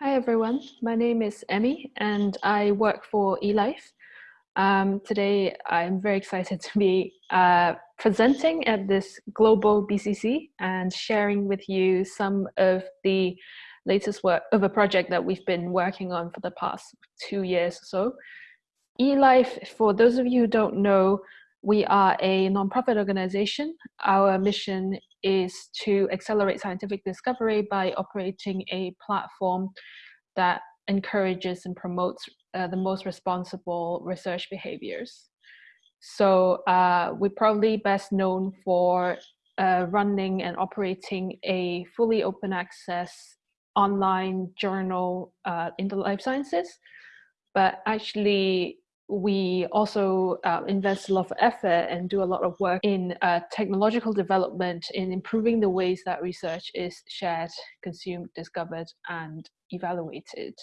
Hi everyone, my name is Emmy and I work for eLife. Um, today I'm very excited to be uh, presenting at this global BCC and sharing with you some of the latest work of a project that we've been working on for the past two years or so. eLife, for those of you who don't know, we are a nonprofit organization. Our mission is to accelerate scientific discovery by operating a platform that encourages and promotes uh, the most responsible research behaviors. So uh, we're probably best known for uh, running and operating a fully open access online journal uh, in the life sciences. But actually, we also uh, invest a lot of effort and do a lot of work in uh, technological development in improving the ways that research is shared, consumed, discovered, and evaluated.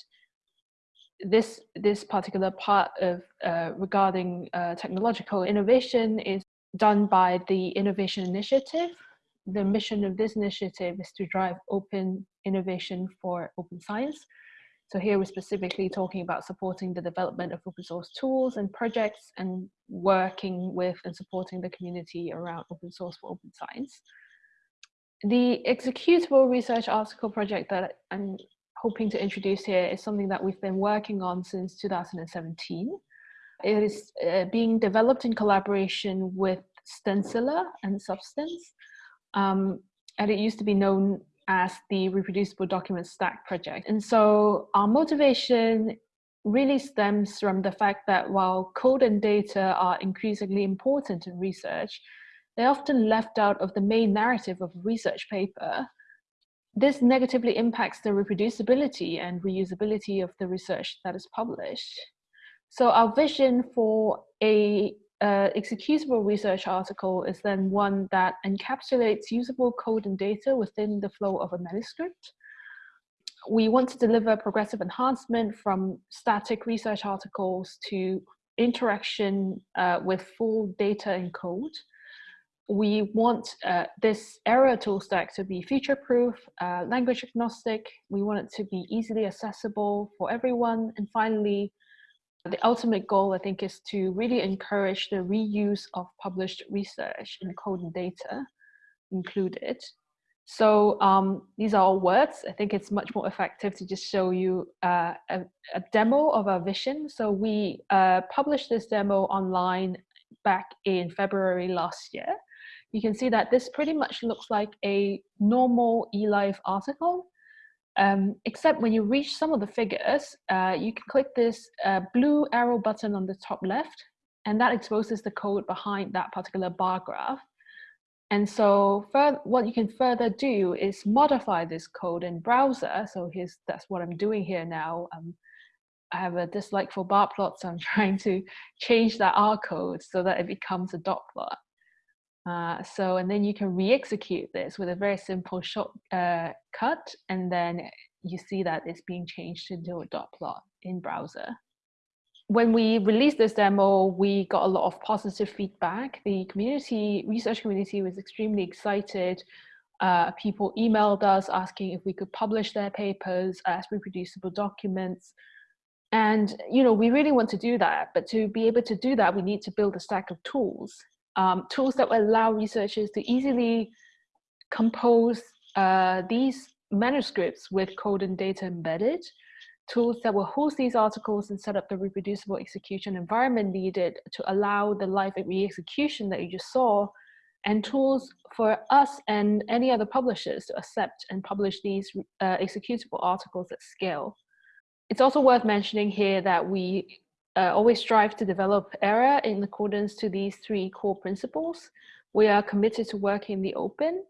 This, this particular part of uh, regarding uh, technological innovation is done by the Innovation Initiative. The mission of this initiative is to drive open innovation for open science so here we're specifically talking about supporting the development of open source tools and projects and working with and supporting the community around open source for open science. The executable research article project that I'm hoping to introduce here is something that we've been working on since 2017. It is uh, being developed in collaboration with Stencila and Substance. Um, and it used to be known as the reproducible document stack project. And so our motivation really stems from the fact that while code and data are increasingly important in research, they're often left out of the main narrative of a research paper. This negatively impacts the reproducibility and reusability of the research that is published. So our vision for a uh, executable research article is then one that encapsulates usable code and data within the flow of a manuscript. We want to deliver progressive enhancement from static research articles to interaction uh, with full data and code. We want uh, this ERA tool stack to be future-proof, uh, language agnostic. We want it to be easily accessible for everyone. And finally, the ultimate goal, I think, is to really encourage the reuse of published research in code and data included. So um, these are all words. I think it's much more effective to just show you uh, a, a, demo of our vision. So we uh, published this demo online back in February last year. You can see that this pretty much looks like a normal eLife article um, except when you reach some of the figures, uh, you can click this uh, blue arrow button on the top left, and that exposes the code behind that particular bar graph. And so what you can further do is modify this code in browser. So here's that's what I'm doing here now. Um, I have a dislike for bar plots, so I'm trying to change that R code so that it becomes a dot plot. Uh, so, and then you can re-execute this with a very simple short uh, cut, and then you see that it's being changed into a dot plot in browser. When we released this demo, we got a lot of positive feedback. The community, research community was extremely excited. Uh, people emailed us asking if we could publish their papers as reproducible documents. And, you know, we really want to do that, but to be able to do that, we need to build a stack of tools um, tools that will allow researchers to easily compose uh, these manuscripts with code and data embedded, tools that will host these articles and set up the reproducible execution environment needed to allow the live re-execution that you just saw, and tools for us and any other publishers to accept and publish these uh, executable articles at scale. It's also worth mentioning here that we uh, always strive to develop ERA in accordance to these three core principles. We are committed to working in the open.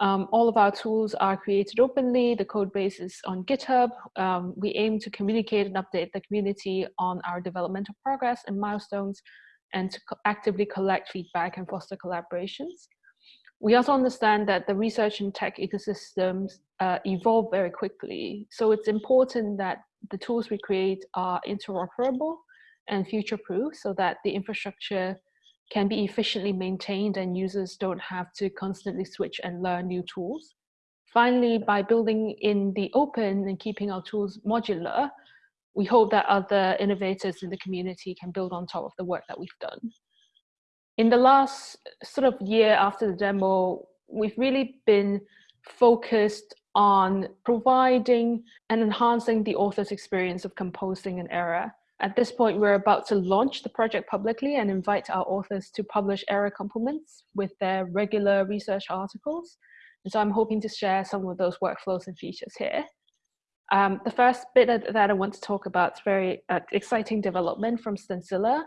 Um, all of our tools are created openly. The code base is on GitHub. Um, we aim to communicate and update the community on our developmental progress and milestones and to co actively collect feedback and foster collaborations. We also understand that the research and tech ecosystems uh, evolve very quickly. So it's important that the tools we create are interoperable and future-proof so that the infrastructure can be efficiently maintained and users don't have to constantly switch and learn new tools. Finally, by building in the open and keeping our tools modular, we hope that other innovators in the community can build on top of the work that we've done. In the last sort of year after the demo, we've really been focused on providing and enhancing the author's experience of composing an ERA. At this point, we're about to launch the project publicly and invite our authors to publish ERA complements with their regular research articles. And so I'm hoping to share some of those workflows and features here. Um, the first bit that I want to talk about is very uh, exciting development from Stencila.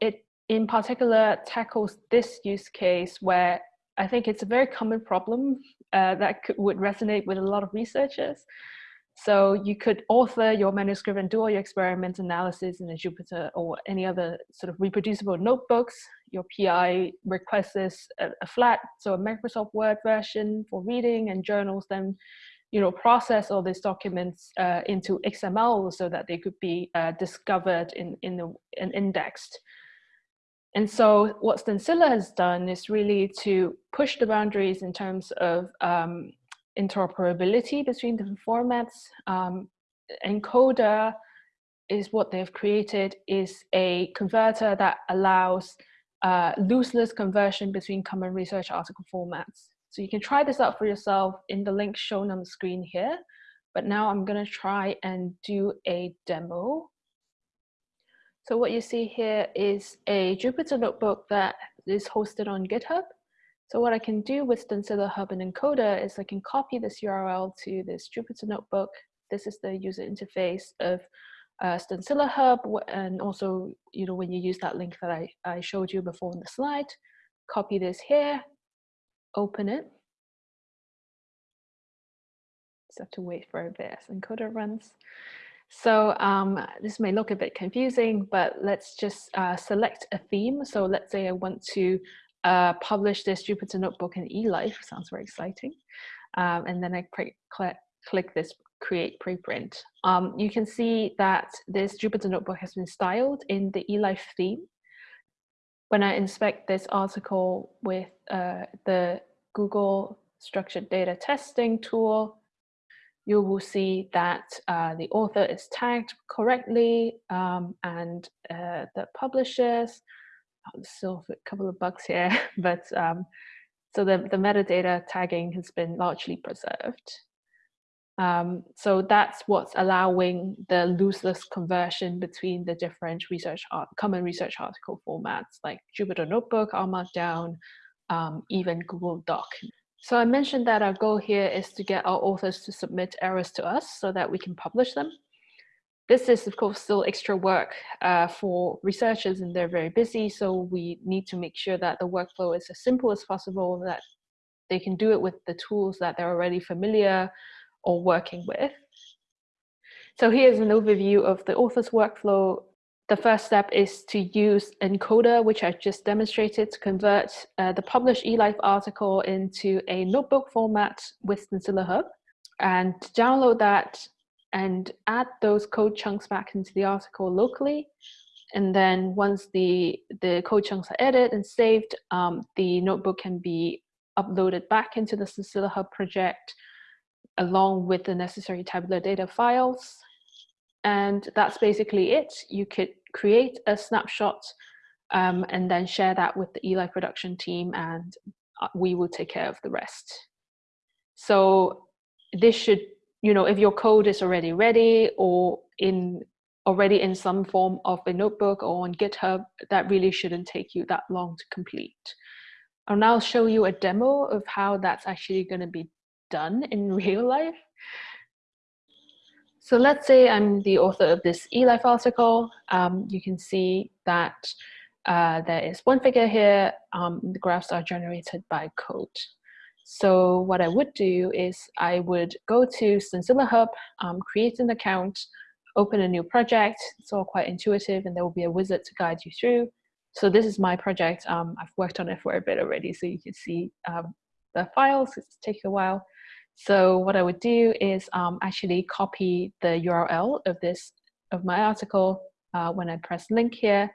It in particular tackles this use case where I think it's a very common problem uh, that could, would resonate with a lot of researchers. So you could author your manuscript and do all your experiments, analysis in a Jupyter or any other sort of reproducible notebooks. Your PI requests a, a flat, so a Microsoft Word version for reading and journals, then you know, process all these documents uh, into XML so that they could be uh, discovered in, in the, and indexed. And so what Stencila has done is really to push the boundaries in terms of um, interoperability between different formats. Um, Encoda is what they've created is a converter that allows uh, lossless conversion between common research article formats. So you can try this out for yourself in the link shown on the screen here. But now I'm going to try and do a demo. So what you see here is a Jupyter notebook that is hosted on GitHub. So what I can do with Stencila Hub and Encoda is I can copy this URL to this Jupyter notebook. This is the user interface of uh, Stencila Hub. And also, you know, when you use that link that I, I showed you before in the slide, copy this here, open it. Just have to wait for a bit as Encoda runs. So um, this may look a bit confusing, but let's just uh, select a theme. So let's say I want to publish this Jupyter Notebook in eLife, sounds very exciting. Um, and then I click, click this create preprint. Um, you can see that this Jupyter Notebook has been styled in the eLife theme when I inspect this article with uh, the Google structured data testing tool, you will see that uh, the author is tagged correctly um, and uh, the publishers, still a couple of bugs here, but um, so the, the metadata tagging has been largely preserved. Um, so that's what's allowing the lossless conversion between the different research art, common research article formats like Jupyter Notebook, R Markdown, um, even Google Doc. So I mentioned that our goal here is to get our authors to submit ERAs to us so that we can publish them. This is, of course, still extra work uh, for researchers and they're very busy. So we need to make sure that the workflow is as simple as possible, that they can do it with the tools that they're already familiar or working with. So here's an overview of the author's workflow. The first step is to use Encoda, which I just demonstrated, to convert uh, the published eLife article into a notebook format with Stencila Hub and to download that and add those code chunks back into the article locally. And then once the, the code chunks are edited and saved, um, the notebook can be uploaded back into the Stencila Hub project along with the necessary tabular data files. And that's basically it. You could create a snapshot um, and then share that with the Eli production team and uh, we will take care of the rest. So this should, you know, if your code is already ready or in already in some form of a notebook or on GitHub, that really shouldn't take you that long to complete. And I'll now show you a demo of how that's actually going to be done in real life. So let's say I'm the author of this eLife article. Um, you can see that uh, there is one figure here. Um, the graphs are generated by code. So what I would do is I would go to Stencila Hub, um, create an account, open a new project. It's all quite intuitive and there will be a wizard to guide you through. So this is my project. Um, I've worked on it for a bit already, so you can see um, the files. It's taking a while. So what I would do is um, actually copy the URL of this, of my article. Uh, when I press link here,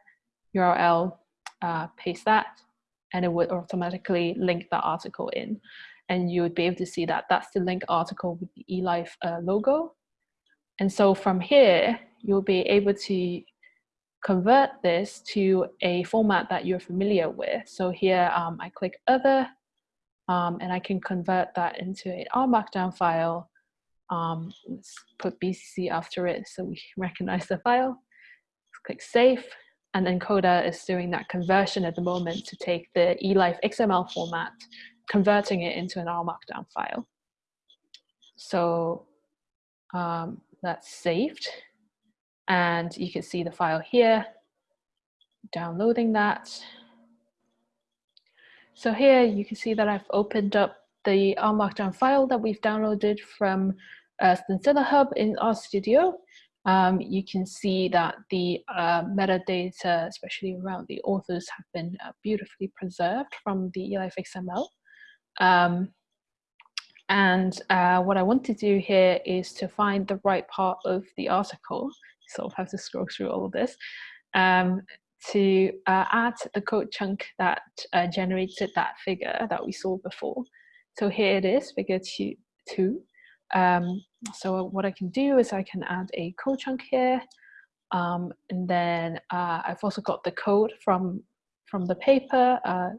URL, uh, paste that, and it would automatically link the article in. and you would be able to see that that's the link article with the eLife uh, logo. And so from here, you'll be able to convert this to a format that you're familiar with. So here um, I click other um, and I can convert that into an R Markdown file. Um, let's put BCC after it so we recognize the file. Let's click save and then Coda is doing that conversion at the moment to take the eLife XML format, converting it into an R Markdown file. So um, that's saved. And you can see the file here, downloading that. So here you can see that I've opened up the R Markdown file that we've downloaded from uh, Stencila Hub in RStudio. Um, you can see that the uh, metadata, especially around the authors, have been uh, beautifully preserved from the eLife XML. Um, and uh, what I want to do here is to find the right part of the article. Sort of have to scroll through all of this um, to uh, add the code chunk that uh, generated that figure that we saw before. So here it is, figure two. two. Um, so what I can do is I can add a code chunk here. Um, and then uh, I've also got the code from, from the paper uh,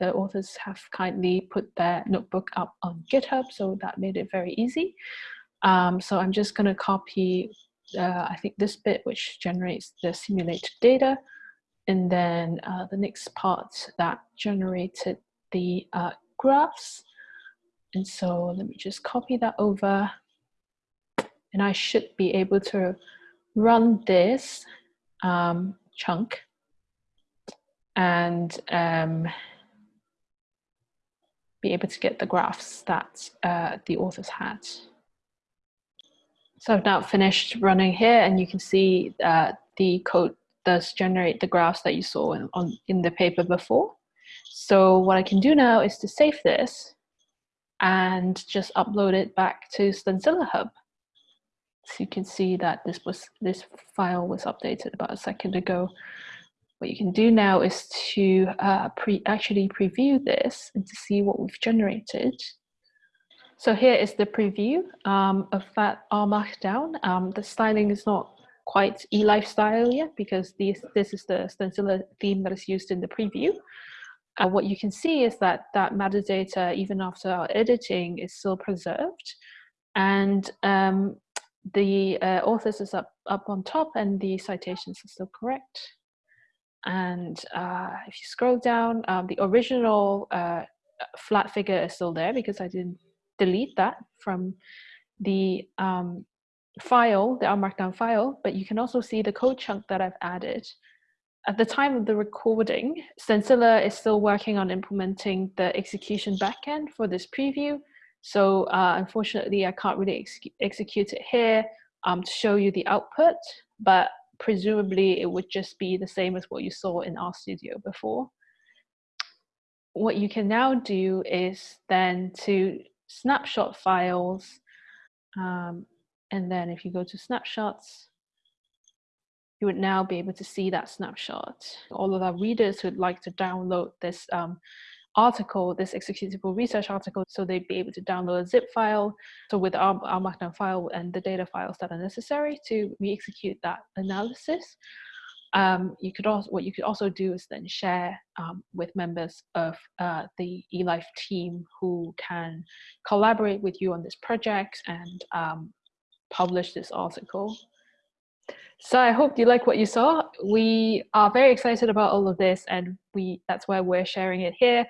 the authors have kindly put their notebook up on GitHub, so that made it very easy. Um, so I'm just going to copy, uh, I think this bit which generates the simulated data, and then uh, the next part that generated the uh, graphs. And so let me just copy that over, and I should be able to run this um, chunk and um, be able to get the graphs that uh, the authors had. So I've now finished running here and you can see uh, the code does generate the graphs that you saw in, on, in the paper before. So what I can do now is to save this and just upload it back to Stencila Hub. So you can see that this was this file was updated about a second ago what you can do now is to uh, pre actually preview this and to see what we've generated. So here is the preview um, of that R Markdown. Um, the styling is not quite eLife style yet because this, this is the Stencila theme that is used in the preview. Uh, what you can see is that that metadata, even after our editing, is still preserved. And um, the uh, authors is up, up on top and the citations are still correct. And uh, if you scroll down, um, the original uh, flat figure is still there because I didn't delete that from the um, file, the Markdown file, but you can also see the code chunk that I've added. At the time of the recording, Stencila is still working on implementing the execution backend for this preview. So uh, unfortunately, I can't really ex execute it here um, to show you the output, but presumably it would just be the same as what you saw in RStudio before. What you can now do is then to snapshot files, um, and then if you go to snapshots, you would now be able to see that snapshot. All of our readers who'd like to download this um, article, this executable research article, so they'd be able to download a zip file. So with our, our Markdown file and the data files that are necessary to re-execute that analysis. Um, you could also, what you could also do is then share um, with members of uh, the eLife team who can collaborate with you on this project and um, publish this article. So I hope you like what you saw. We are very excited about all of this and we that's why we're sharing it here.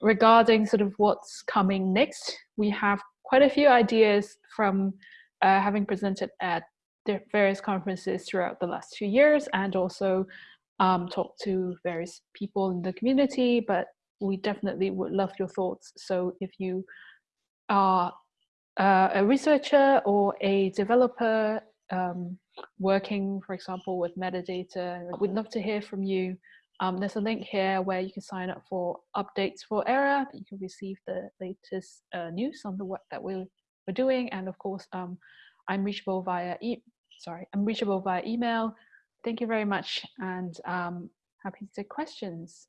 Regarding sort of what's coming next, we have quite a few ideas from uh, having presented at various conferences throughout the last two years and also um, talked to various people in the community, but we definitely would love your thoughts. So if you are uh, a researcher or a developer um, working, for example, with metadata. We'd love to hear from you. Um, there's a link here where you can sign up for updates for ERA. You can receive the latest uh, news on the work that we're, we're doing. And of course, um, I'm reachable via e sorry, I'm reachable via email. Thank you very much and um, happy to take questions.